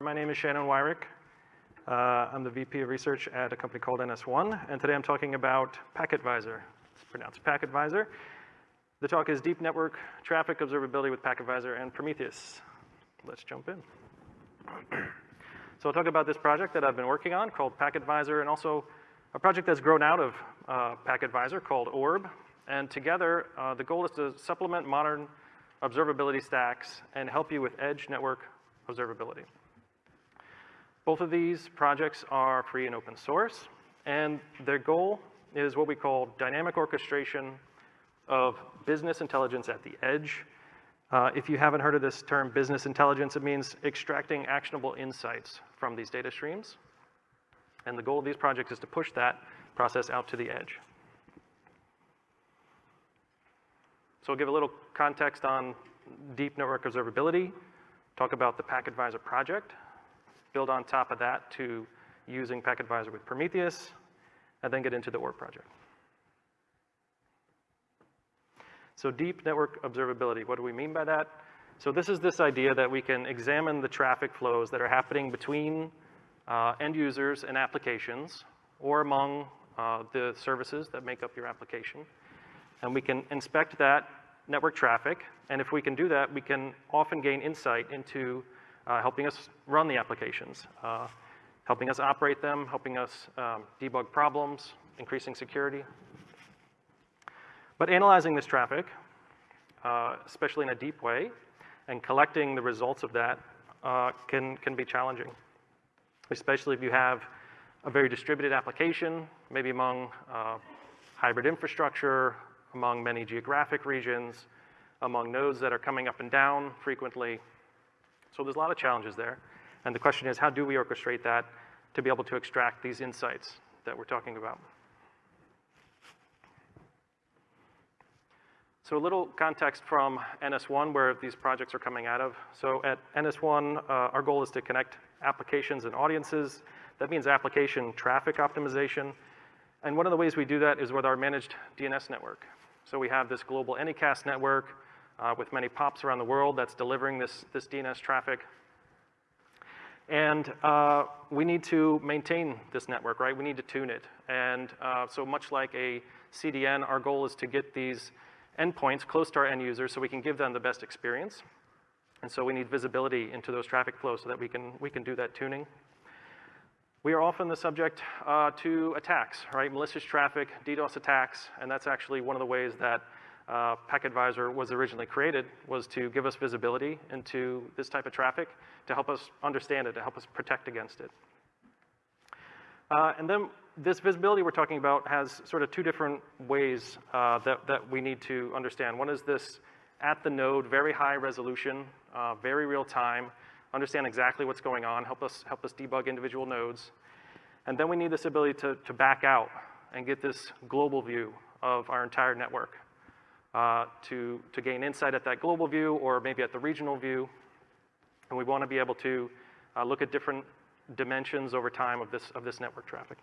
My name is Shannon Weyrick. Uh, I'm the VP of Research at a company called NS1, and today I'm talking about PacketVisor. It's pronounced PacketVisor. The talk is Deep Network Traffic Observability with PacketVisor and Prometheus. Let's jump in. so I'll talk about this project that I've been working on called PacketVisor, and also a project that's grown out of uh, PacketVisor called Orb. And together, uh, the goal is to supplement modern observability stacks and help you with edge network observability. Both of these projects are free and open source, and their goal is what we call dynamic orchestration of business intelligence at the edge. Uh, if you haven't heard of this term business intelligence, it means extracting actionable insights from these data streams. And the goal of these projects is to push that process out to the edge. So I'll give a little context on deep network observability, talk about the PacketVisor project, build on top of that to using PacketVisor with Prometheus, and then get into the Orb project. So deep network observability, what do we mean by that? So this is this idea that we can examine the traffic flows that are happening between uh, end users and applications or among uh, the services that make up your application. And we can inspect that network traffic, and if we can do that, we can often gain insight into uh, helping us run the applications, uh, helping us operate them, helping us um, debug problems, increasing security. But analyzing this traffic, uh, especially in a deep way, and collecting the results of that uh, can, can be challenging, especially if you have a very distributed application, maybe among uh, hybrid infrastructure, among many geographic regions, among nodes that are coming up and down frequently, so there's a lot of challenges there. And the question is, how do we orchestrate that to be able to extract these insights that we're talking about? So a little context from NS1 where these projects are coming out of. So at NS1, uh, our goal is to connect applications and audiences. That means application traffic optimization. And one of the ways we do that is with our managed DNS network. So we have this global Anycast network uh, with many POPs around the world that's delivering this, this DNS traffic. And uh, we need to maintain this network, right? We need to tune it. And uh, so much like a CDN, our goal is to get these endpoints close to our end users so we can give them the best experience. And so we need visibility into those traffic flows so that we can, we can do that tuning. We are often the subject uh, to attacks, right? Malicious traffic, DDoS attacks, and that's actually one of the ways that uh, PacketVisor was originally created was to give us visibility into this type of traffic to help us understand it, to help us protect against it. Uh, and then this visibility we're talking about has sort of two different ways uh, that, that we need to understand. One is this at the node, very high resolution, uh, very real time, understand exactly what's going on, help us, help us debug individual nodes. And then we need this ability to, to back out and get this global view of our entire network uh, to, to gain insight at that global view or maybe at the regional view. And we want to be able to uh, look at different dimensions over time of this, of this network traffic.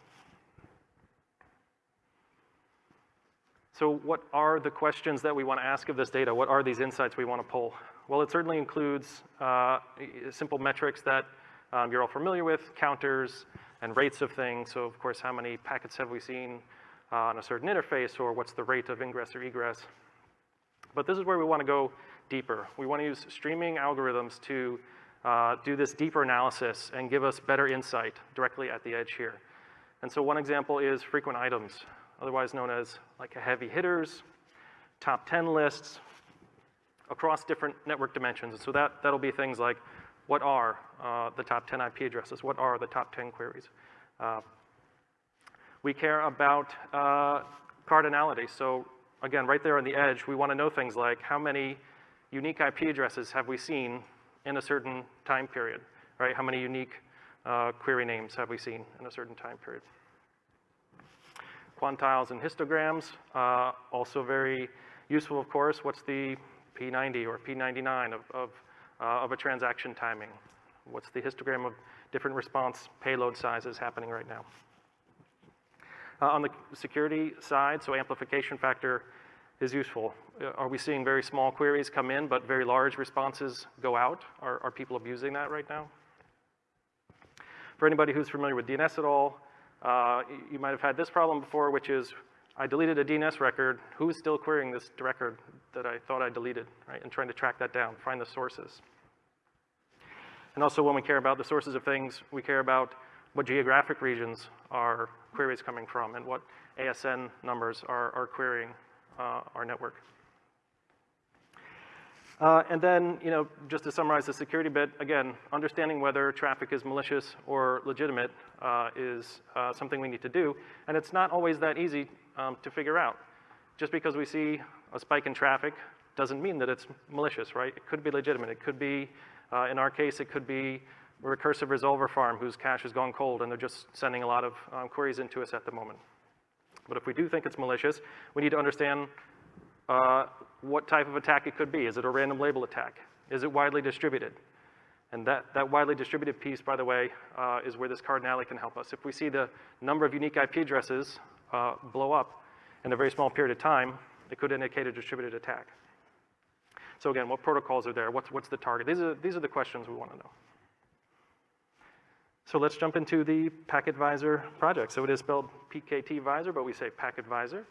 So what are the questions that we want to ask of this data? What are these insights we want to pull? Well, it certainly includes uh, simple metrics that um, you're all familiar with, counters and rates of things. So of course, how many packets have we seen uh, on a certain interface or what's the rate of ingress or egress? But this is where we want to go deeper. We want to use streaming algorithms to uh, do this deeper analysis and give us better insight directly at the edge here. And so one example is frequent items, otherwise known as like heavy hitters, top 10 lists across different network dimensions. And so that, that'll be things like what are uh, the top 10 IP addresses? What are the top 10 queries? Uh, we care about uh, cardinality. So again, right there on the edge, we want to know things like how many unique IP addresses have we seen in a certain time period, right? How many unique uh, query names have we seen in a certain time period? Quantiles and histograms, uh, also very useful, of course. What's the P90 or P99 of, of, uh, of a transaction timing? What's the histogram of different response payload sizes happening right now? Uh, on the security side, so amplification factor is useful. Uh, are we seeing very small queries come in, but very large responses go out? Are, are people abusing that right now? For anybody who's familiar with DNS at all, uh, you might have had this problem before, which is I deleted a DNS record. Who's still querying this record that I thought I deleted, right? And trying to track that down, find the sources. And also when we care about the sources of things, we care about what geographic regions are queries coming from and what ASN numbers are, are querying uh, our network. Uh, and then, you know, just to summarize the security bit, again, understanding whether traffic is malicious or legitimate uh, is uh, something we need to do. And it's not always that easy um, to figure out. Just because we see a spike in traffic doesn't mean that it's malicious, right? It could be legitimate. It could be, uh, in our case, it could be recursive resolver farm whose cache has gone cold and they're just sending a lot of um, queries into us at the moment. But if we do think it's malicious, we need to understand uh, what type of attack it could be. Is it a random label attack? Is it widely distributed? And that, that widely distributed piece, by the way, uh, is where this cardinality can help us. If we see the number of unique IP addresses uh, blow up in a very small period of time, it could indicate a distributed attack. So again, what protocols are there? What's, what's the target? These are, these are the questions we want to know. So let's jump into the Packetvisor project. So it is spelled PKT Visor, but we say Packetvisor.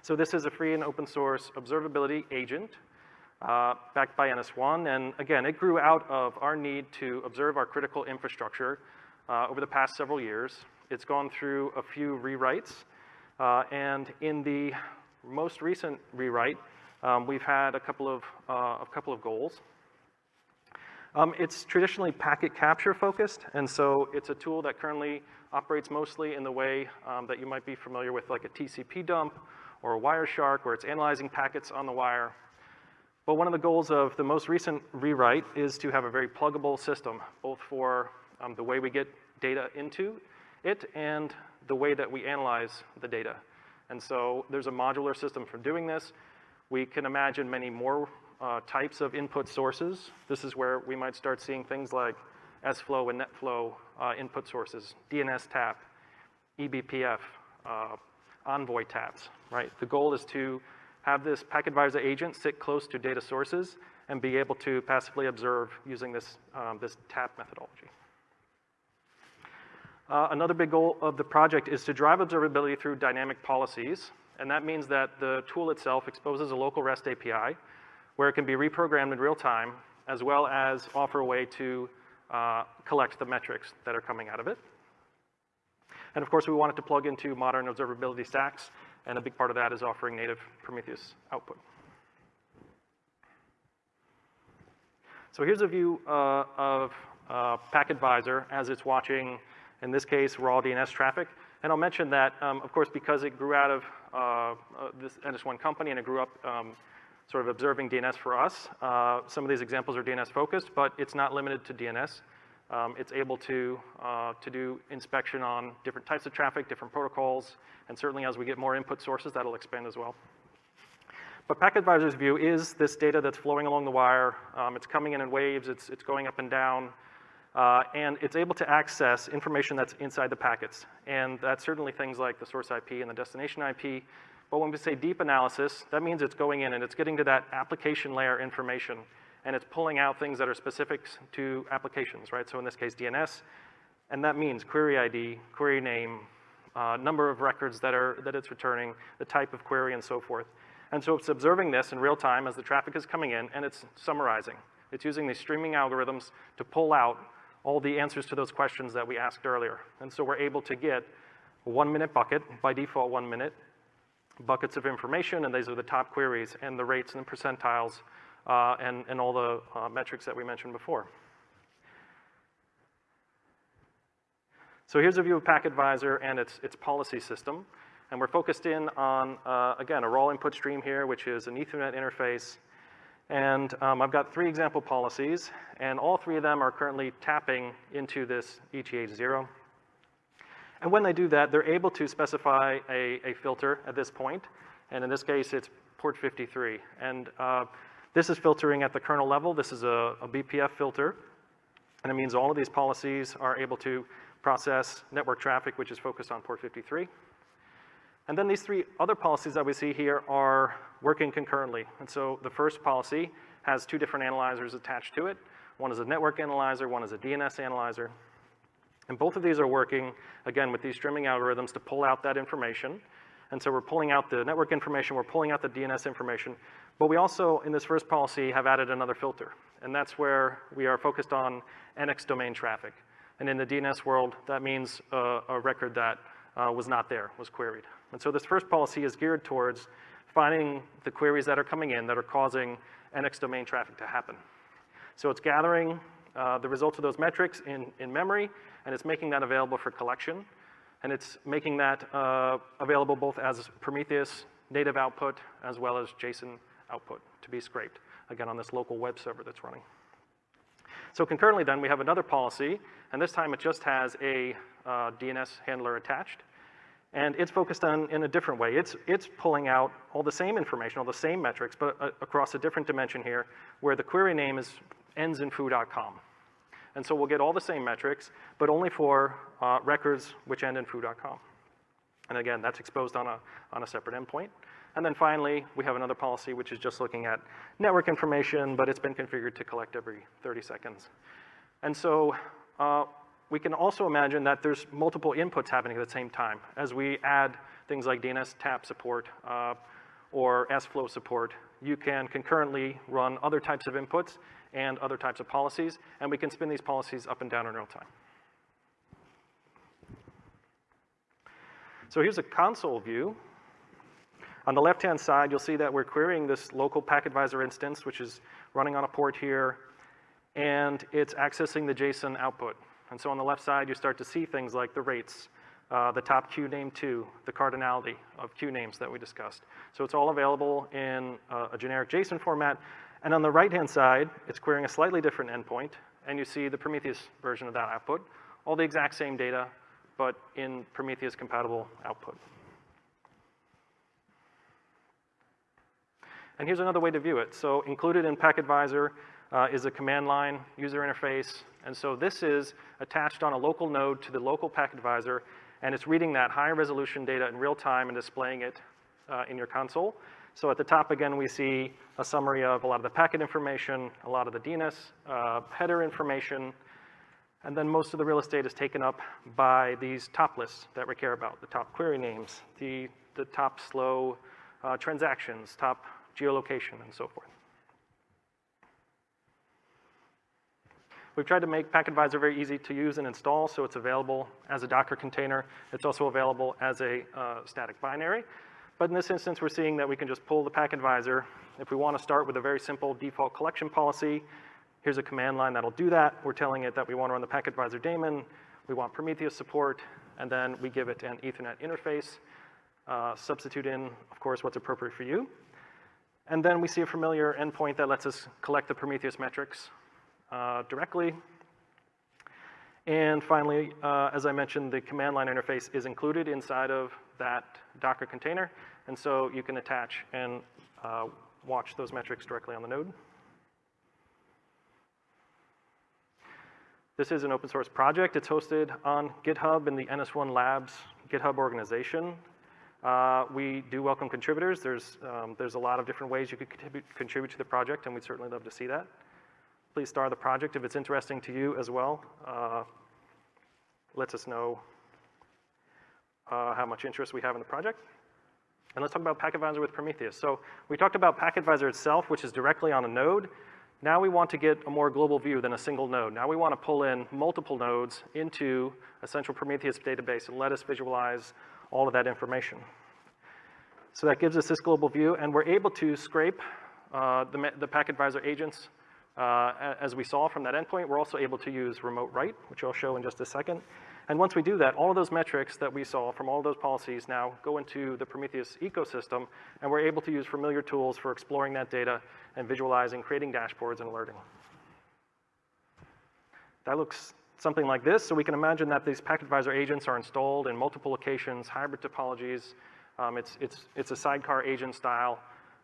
So this is a free and open source observability agent uh, backed by NS1. And again, it grew out of our need to observe our critical infrastructure uh, over the past several years. It's gone through a few rewrites. Uh, and in the most recent rewrite, um, we've had a couple of, uh, a couple of goals. Um, it's traditionally packet capture focused, and so it's a tool that currently operates mostly in the way um, that you might be familiar with like a TCP dump or a Wireshark where it's analyzing packets on the wire. But one of the goals of the most recent rewrite is to have a very pluggable system, both for um, the way we get data into it and the way that we analyze the data. And so there's a modular system for doing this. We can imagine many more uh, types of input sources. This is where we might start seeing things like SFlow and NetFlow uh, input sources, DNS tap, eBPF, uh, Envoy taps, right? The goal is to have this Packetvisor agent sit close to data sources and be able to passively observe using this, um, this tap methodology. Uh, another big goal of the project is to drive observability through dynamic policies, and that means that the tool itself exposes a local REST API where it can be reprogrammed in real time, as well as offer a way to uh, collect the metrics that are coming out of it. And of course, we want it to plug into modern observability stacks, and a big part of that is offering native Prometheus output. So here's a view uh, of uh, Packetvisor as it's watching, in this case, raw DNS traffic. And I'll mention that, um, of course, because it grew out of uh, uh this NS1 company and it grew up um, sort of observing DNS for us, uh, some of these examples are DNS focused, but it's not limited to DNS. Um, it's able to, uh, to do inspection on different types of traffic, different protocols, and certainly as we get more input sources, that'll expand as well. But Packetvisor's view is this data that's flowing along the wire. Um, it's coming in in waves, it's, it's going up and down, uh, and it's able to access information that's inside the packets. And that's certainly things like the source IP and the destination IP. But when we say deep analysis, that means it's going in and it's getting to that application layer information and it's pulling out things that are specific to applications, right? So in this case, DNS, and that means query ID, query name, uh, number of records that, are, that it's returning, the type of query, and so forth. And so it's observing this in real time as the traffic is coming in, and it's summarizing. It's using these streaming algorithms to pull out all the answers to those questions that we asked earlier. And so we're able to get a one-minute bucket, by default one minute, buckets of information, and these are the top queries, and the rates and the percentiles uh, and, and all the uh, metrics that we mentioned before. So here's a view of Packetvisor and its, its policy system. And we're focused in on, uh, again, a raw input stream here, which is an Ethernet interface. And um, I've got three example policies, and all three of them are currently tapping into this ETH0. And when they do that, they're able to specify a, a filter at this point. And in this case, it's port 53. And uh, this is filtering at the kernel level. This is a, a BPF filter. And it means all of these policies are able to process network traffic, which is focused on port 53. And then these three other policies that we see here are working concurrently. And so the first policy has two different analyzers attached to it. One is a network analyzer, one is a DNS analyzer. And both of these are working, again, with these streaming algorithms to pull out that information. And so we're pulling out the network information, we're pulling out the DNS information, but we also, in this first policy, have added another filter. And that's where we are focused on NX domain traffic. And in the DNS world, that means a record that uh, was not there, was queried. And so this first policy is geared towards finding the queries that are coming in that are causing NX domain traffic to happen. So it's gathering uh, the results of those metrics in, in memory, and it's making that available for collection. And it's making that uh, available both as Prometheus native output as well as JSON output to be scraped, again, on this local web server that's running. So concurrently then, we have another policy, and this time it just has a uh, DNS handler attached. And it's focused on in a different way. It's, it's pulling out all the same information, all the same metrics, but uh, across a different dimension here, where the query name is ends in foo.com. And so we'll get all the same metrics, but only for uh, records which end in foo.com. And again, that's exposed on a, on a separate endpoint. And then finally, we have another policy which is just looking at network information, but it's been configured to collect every 30 seconds. And so uh, we can also imagine that there's multiple inputs happening at the same time as we add things like DNS tap support uh, or S-flow support. You can concurrently run other types of inputs and other types of policies, and we can spin these policies up and down in real time. So here's a console view. On the left-hand side, you'll see that we're querying this local Packetvisor instance, which is running on a port here, and it's accessing the JSON output. And so on the left side, you start to see things like the rates, uh, the top qname two, the cardinality of qnames that we discussed. So it's all available in uh, a generic JSON format, and on the right-hand side, it's querying a slightly different endpoint, and you see the Prometheus version of that output. All the exact same data, but in Prometheus compatible output. And here's another way to view it. So included in Packetvisor uh, is a command line user interface. And so this is attached on a local node to the local Packetvisor, and it's reading that high resolution data in real time and displaying it uh, in your console. So at the top, again, we see a summary of a lot of the packet information, a lot of the DNS uh, header information, and then most of the real estate is taken up by these top lists that we care about, the top query names, the, the top slow uh, transactions, top geolocation, and so forth. We've tried to make Packetvisor very easy to use and install, so it's available as a Docker container. It's also available as a uh, static binary. But in this instance, we're seeing that we can just pull the Packetvisor. If we want to start with a very simple default collection policy, here's a command line that'll do that. We're telling it that we want to run the Packetvisor daemon, we want Prometheus support, and then we give it an Ethernet interface. Uh, substitute in, of course, what's appropriate for you. And then we see a familiar endpoint that lets us collect the Prometheus metrics uh, directly. And finally, uh, as I mentioned, the command line interface is included inside of that Docker container. And so you can attach and uh, watch those metrics directly on the node. This is an open source project. It's hosted on GitHub in the NS1 Labs GitHub organization. Uh, we do welcome contributors. There's, um, there's a lot of different ways you could contribute, contribute to the project, and we'd certainly love to see that. Please star the project if it's interesting to you as well. Uh, lets us know uh, how much interest we have in the project. And let's talk about Packetvisor with Prometheus. So we talked about Packetvisor itself, which is directly on a node. Now we want to get a more global view than a single node. Now we want to pull in multiple nodes into a central Prometheus database and let us visualize all of that information. So that gives us this global view, and we're able to scrape uh, the, the Packetvisor agents uh, as we saw from that endpoint. We're also able to use remote write, which I'll show in just a second. And once we do that, all of those metrics that we saw from all of those policies now go into the Prometheus ecosystem, and we're able to use familiar tools for exploring that data and visualizing, creating dashboards, and alerting. That looks something like this. So we can imagine that these Packetvisor agents are installed in multiple locations, hybrid topologies. Um, it's, it's, it's a sidecar agent style.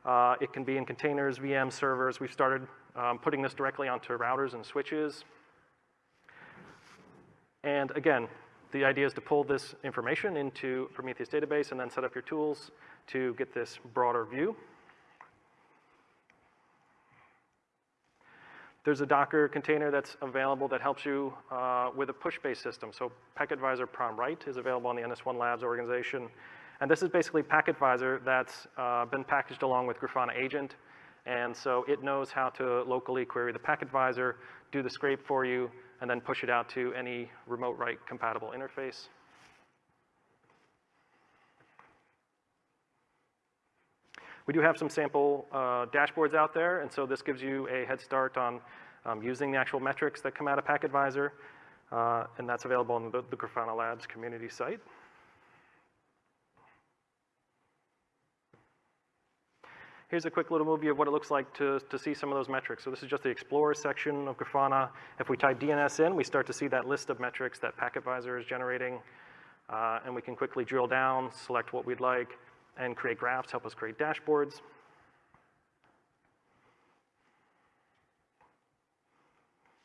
Uh, it can be in containers, VM servers. We've started um, putting this directly onto routers and switches. And again, the idea is to pull this information into Prometheus database and then set up your tools to get this broader view. There's a Docker container that's available that helps you uh, with a push-based system. So Packetvisor Prom-Write is available on the NS1 Labs organization. And this is basically Packetvisor that's uh, been packaged along with Grafana Agent. And so it knows how to locally query the Packetvisor, do the scrape for you, and then push it out to any remote write compatible interface. We do have some sample uh, dashboards out there, and so this gives you a head start on um, using the actual metrics that come out of PacketVisor, uh, and that's available on the, the Grafana Labs community site. Here's a quick little movie of what it looks like to, to see some of those metrics. So this is just the Explorer section of Grafana. If we type DNS in, we start to see that list of metrics that PacketVisor is generating. Uh, and we can quickly drill down, select what we'd like, and create graphs, help us create dashboards.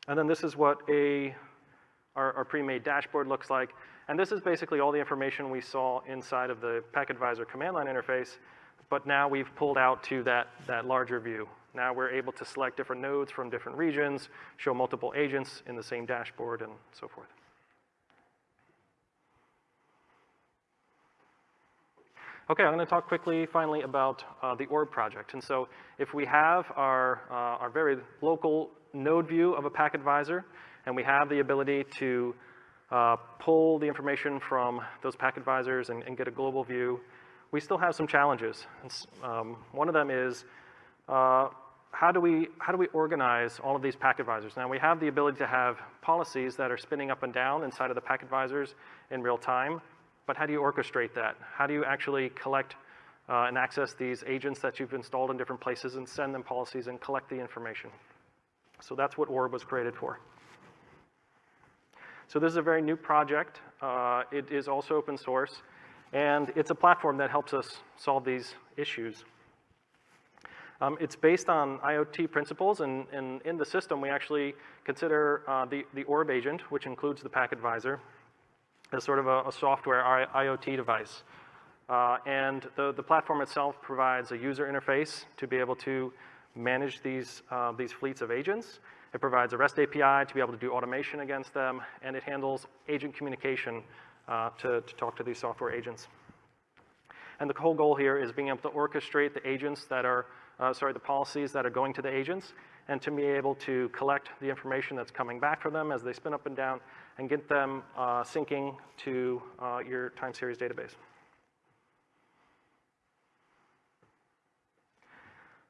And then this is what a, our, our pre-made dashboard looks like. And this is basically all the information we saw inside of the PacketVisor command line interface, but now we've pulled out to that, that larger view. Now we're able to select different nodes from different regions, show multiple agents in the same dashboard, and so forth. Okay, I'm going to talk quickly finally about uh, the orb project. And so if we have our, uh, our very local node view of a Packetvisor, and we have the ability to uh, pull the information from those Packetvisors and, and, get a global view, we still have some challenges. Um, one of them is uh, how do we how do we organize all of these Packetvisors? Now we have the ability to have policies that are spinning up and down inside of the Packetvisors in real time, but how do you orchestrate that? How do you actually collect uh, and access these agents that you've installed in different places and send them policies and collect the information? So that's what Orb was created for. So this is a very new project. Uh, it is also open source, and it's a platform that helps us solve these issues. Um, it's based on IoT principles, and, and, in the system, we actually consider uh, the, the Orb agent, which includes the Packetvisor, as sort of a, a software IoT device. Uh, and the, the platform itself provides a user interface to be able to manage these, uh, these fleets of agents. It provides a REST API to be able to do automation against them, and it handles agent communication uh, to, to talk to these software agents. And the whole goal here is being able to orchestrate the agents that are, uh, sorry, the policies that are going to the agents, and to be able to collect the information that's coming back from them as they spin up and down, and get them uh, syncing to uh, your time series database.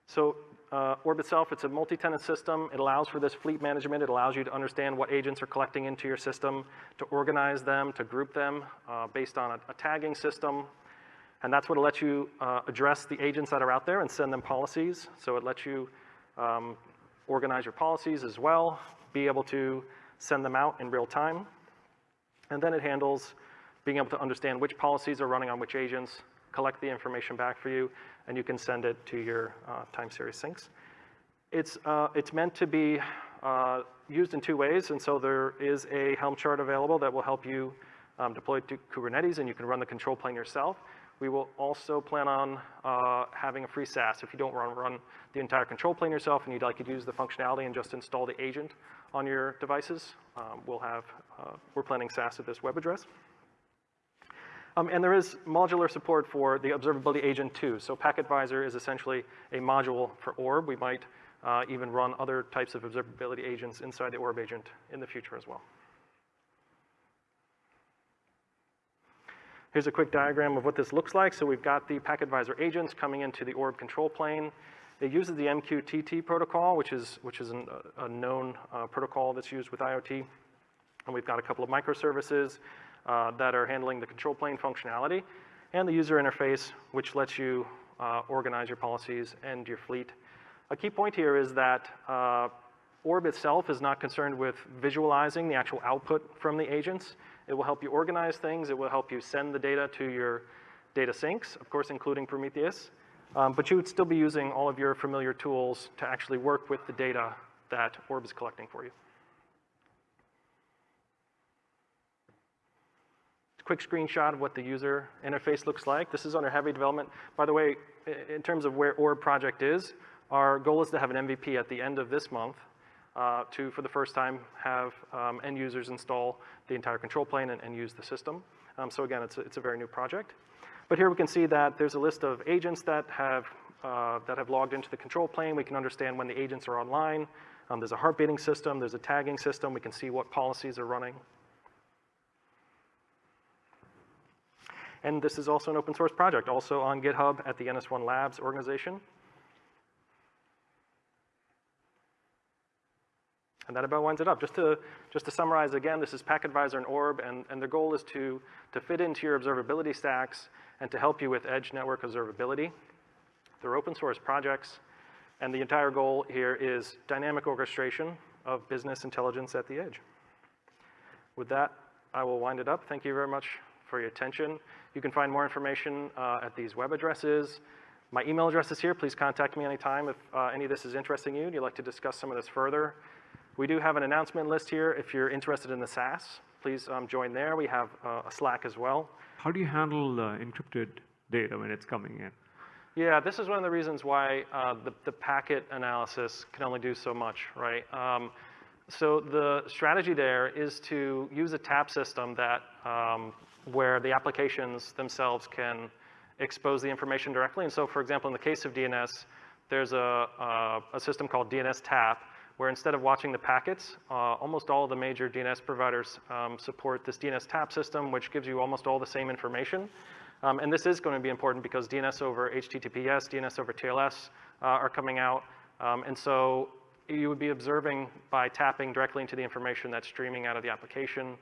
So uh, Orb itself, it's a multi-tenant system. It allows for this fleet management. It allows you to understand what agents are collecting into your system, to organize them, to group them uh, based on a, a, tagging system. And that's what lets you uh, address the agents that are out there and send them policies. So it lets you um, organize your policies as well, be able to send them out in real time. And then it handles being able to understand which policies are running on which agents, collect the information back for you, and you can send it to your uh, time series sinks. It's, uh, it's meant to be uh, used in two ways, and so there is a Helm chart available that will help you um, deploy to Kubernetes, and you can run the control plane yourself. We will also plan on uh, having a free SaaS. If you don't run, run the entire control plane yourself and you'd like to use the functionality and just install the agent on your devices, um, we'll have, uh, we're planning SaaS at this web address. Um, and there is modular support for the observability agent too. So Packetvisor is essentially a module for Orb. We might uh, even run other types of observability agents inside the Orb agent in the future as well. Here's a quick diagram of what this looks like. So we've got the Packetvisor agents coming into the Orb control plane. It uses the MQTT protocol, which is, which is an, a known uh, protocol that's used with IoT. And we've got a couple of microservices uh, that are handling the control plane functionality, and the user interface, which lets you uh, organize your policies and your fleet. A key point here is that uh, Orb itself is not concerned with visualizing the actual output from the agents. It will help you organize things. It will help you send the data to your data sinks, of course, including Prometheus. Um, but you would still be using all of your familiar tools to actually work with the data that Orb is collecting for you. Quick screenshot of what the user interface looks like. This is under heavy development. By the way, in terms of where Orb project is, our goal is to have an MVP at the end of this month. uh, to, for the first time, have um, end users install the entire control plane and, and use the system. Um, so again, it's a, it's a very new project. But here we can see that there's a list of agents that have, uh, that have logged into the control plane. We can understand when the agents are online. Um, there's a heart beating system, there's a tagging system. We can see what policies are running. And this is also an open source project, also on GitHub at the NS1 Labs organization. And that about winds it up. Just to, just to summarize again, this is PacketVisor and Orb, and, and the goal is to, to fit into your observability stacks and to help you with edge network observability. They're open source projects, and the entire goal here is dynamic orchestration of business intelligence at the edge. With that, I will wind it up. Thank you very much for your attention. You can find more information uh, at these web addresses. My email address is here. Please contact me anytime if uh, any of this is interesting you and you'd like to discuss some of this further. We do have an announcement list here. If you're interested in the SaaS, please um, join there. We have uh, a Slack as well. How do you handle encrypted data when it's coming in? Yeah, this is one of the reasons why uh, the, the packet analysis can only do so much, right? Um, so the strategy there is to use a tap system that um, where the applications themselves can expose the information directly. And so, for example, in the case of DNS, there's a, a, a system called DNS Tap, where instead of watching the packets, uh, almost all of the major DNS providers um, support this DNS Tap system, which gives you almost all the same information. Um, and this is going to be important because DNS over HTTPS, DNS over TLS uh, are coming out. Um, and so you would be observing by tapping directly into the information that's streaming out of the application.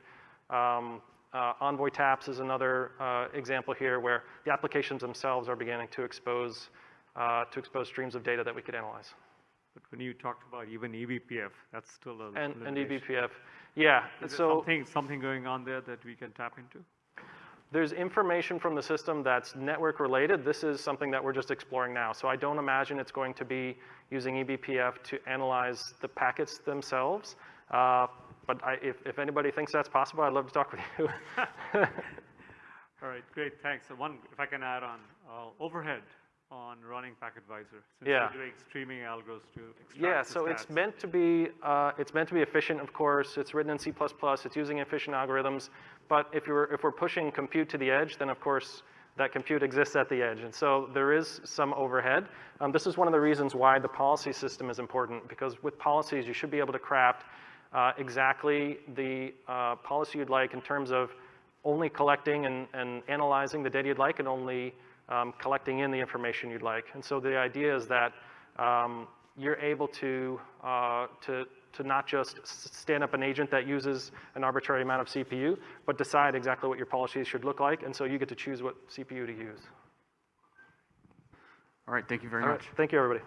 Um, uh, Envoy taps is another uh, example here where the applications themselves are beginning to expose, uh, to expose streams of data that we could analyze. But when you talked about even eBPF, that's still a And, and eBPF, yeah. Is there so something, something going on there that we can tap into? there's information from the system that's network related. This is something that we're just exploring now. So I don't imagine it's going to be using eBPF to analyze the packets themselves. Uh, but I, if, if anybody thinks that's possible, I'd love to talk with you. All right, great, thanks. So one, if I can add on, uh, overhead on running PacketVisor. Since Yeah. you're doing streaming algos to extract Yeah, so it's meant to be uh, it's meant to be efficient, of course. It's written in C++. It's using efficient algorithms. But if you're if we're pushing compute to the edge, then of course that compute exists at the edge, and so there is some overhead. Um, this is one of the reasons why the policy system is important because with policies you should be able to craft uh, exactly the uh, policy you'd like in terms of only collecting and, and analyzing the data you'd like and only um, collecting in the information you'd like. And so the idea is that um, you're able to, uh, to, to not just stand up an agent that uses an arbitrary amount of CPU, but decide exactly what your policies should look like. And so you get to choose what CPU to use. All right, thank you very All right, much. thank you, everybody.